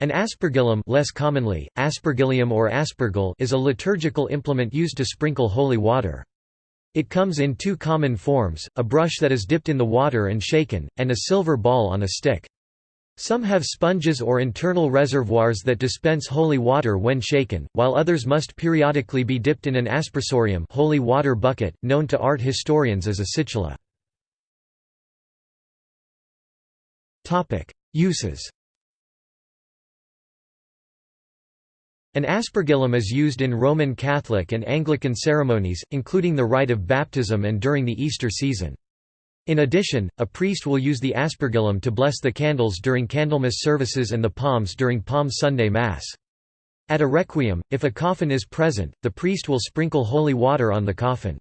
An aspergillum less commonly, aspergillium or aspergil is a liturgical implement used to sprinkle holy water. It comes in two common forms, a brush that is dipped in the water and shaken, and a silver ball on a stick. Some have sponges or internal reservoirs that dispense holy water when shaken, while others must periodically be dipped in an aspersorium holy water bucket, known to art historians as a situla. Uses An aspergillum is used in Roman Catholic and Anglican ceremonies, including the rite of baptism and during the Easter season. In addition, a priest will use the aspergillum to bless the candles during Candlemas services and the palms during Palm Sunday Mass. At a requiem, if a coffin is present, the priest will sprinkle holy water on the coffin.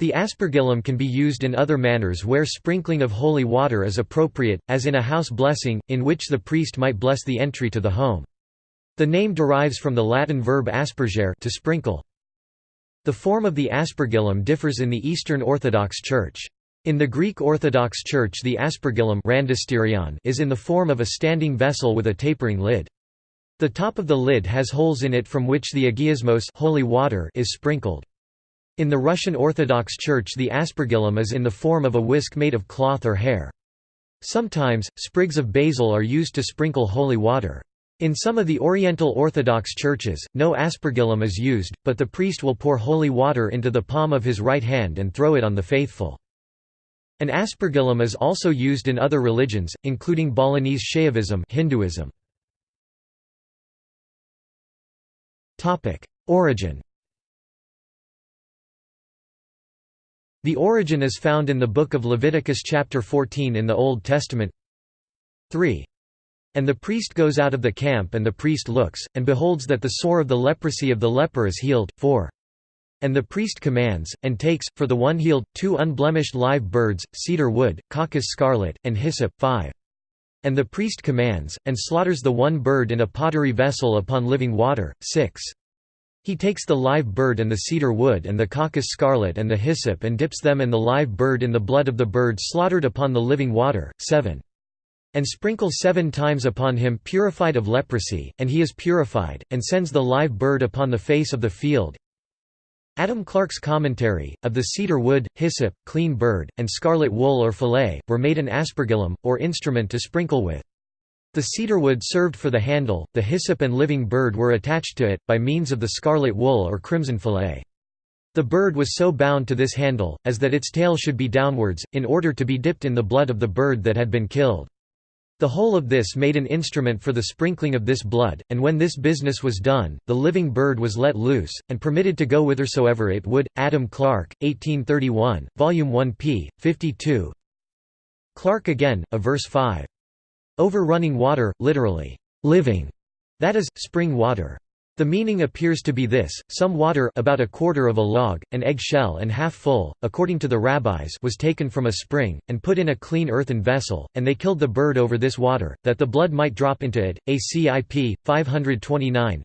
The aspergillum can be used in other manners where sprinkling of holy water is appropriate, as in a house blessing, in which the priest might bless the entry to the home. The name derives from the Latin verb aspergere to sprinkle. The form of the aspergillum differs in the Eastern Orthodox Church. In the Greek Orthodox Church the aspergillum is in the form of a standing vessel with a tapering lid. The top of the lid has holes in it from which the agiosmos holy water is sprinkled. In the Russian Orthodox Church the aspergillum is in the form of a whisk made of cloth or hair. Sometimes, sprigs of basil are used to sprinkle holy water. In some of the Oriental Orthodox churches, no aspergillum is used, but the priest will pour holy water into the palm of his right hand and throw it on the faithful. An aspergillum is also used in other religions, including Balinese Shaivism Hinduism. Origin The origin is found in the Book of Leviticus chapter 14 in the Old Testament 3. And the priest goes out of the camp and the priest looks, and beholds that the sore of the leprosy of the leper is healed, 4. And the priest commands, and takes, for the one healed, two unblemished live birds, cedar wood, caucus scarlet, and hyssop 5. And the priest commands, and slaughters the one bird in a pottery vessel upon living water, 6. He takes the live bird and the cedar wood and the caucus scarlet and the hyssop and dips them and the live bird in the blood of the bird slaughtered upon the living water, 7. And sprinkles seven times upon him purified of leprosy, and he is purified, and sends the live bird upon the face of the field, Adam Clarke's commentary, of the cedar wood, hyssop, clean bird, and scarlet wool or fillet, were made an aspergillum, or instrument to sprinkle with. The cedar wood served for the handle, the hyssop and living bird were attached to it, by means of the scarlet wool or crimson fillet. The bird was so bound to this handle, as that its tail should be downwards, in order to be dipped in the blood of the bird that had been killed. The whole of this made an instrument for the sprinkling of this blood, and when this business was done, the living bird was let loose, and permitted to go whithersoever it would. Adam Clarke, 1831, Volume 1 p. 52 Clarke again, a verse 5. Over running water, literally, living, that is, spring water. The meaning appears to be this, some water about a quarter of a log, an eggshell and half full, according to the rabbis was taken from a spring, and put in a clean earthen vessel, and they killed the bird over this water, that the blood might drop into it. ACIP, 529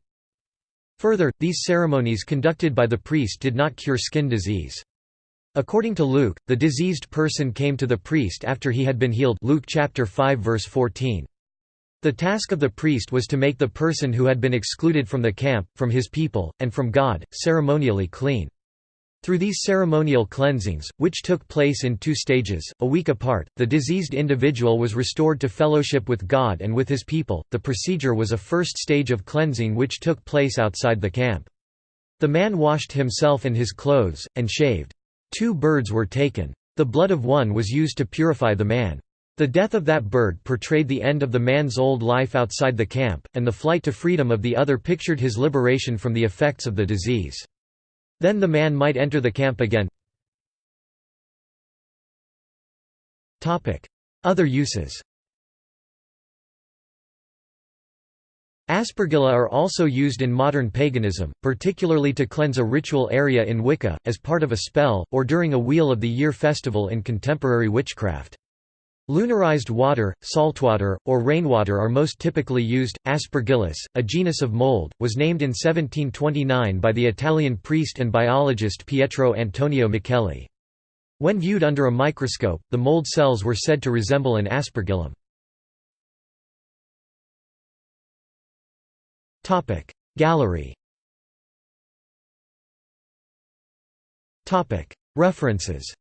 Further, these ceremonies conducted by the priest did not cure skin disease. According to Luke, the diseased person came to the priest after he had been healed Luke chapter 5 verse 14. The task of the priest was to make the person who had been excluded from the camp, from his people, and from God, ceremonially clean. Through these ceremonial cleansings, which took place in two stages, a week apart, the diseased individual was restored to fellowship with God and with his people. The procedure was a first stage of cleansing which took place outside the camp. The man washed himself and his clothes, and shaved. Two birds were taken. The blood of one was used to purify the man. The death of that bird portrayed the end of the man's old life outside the camp, and the flight to freedom of the other pictured his liberation from the effects of the disease. Then the man might enter the camp again. Other uses Aspergilla are also used in modern paganism, particularly to cleanse a ritual area in Wicca, as part of a spell, or during a Wheel of the Year festival in contemporary witchcraft. Lunarized water, saltwater, or rainwater are most typically used. Aspergillus, a genus of mold, was named in 1729 by the Italian priest and biologist Pietro Antonio Micheli. When viewed under a microscope, the mold cells were said to resemble an aspergillum. Gallery References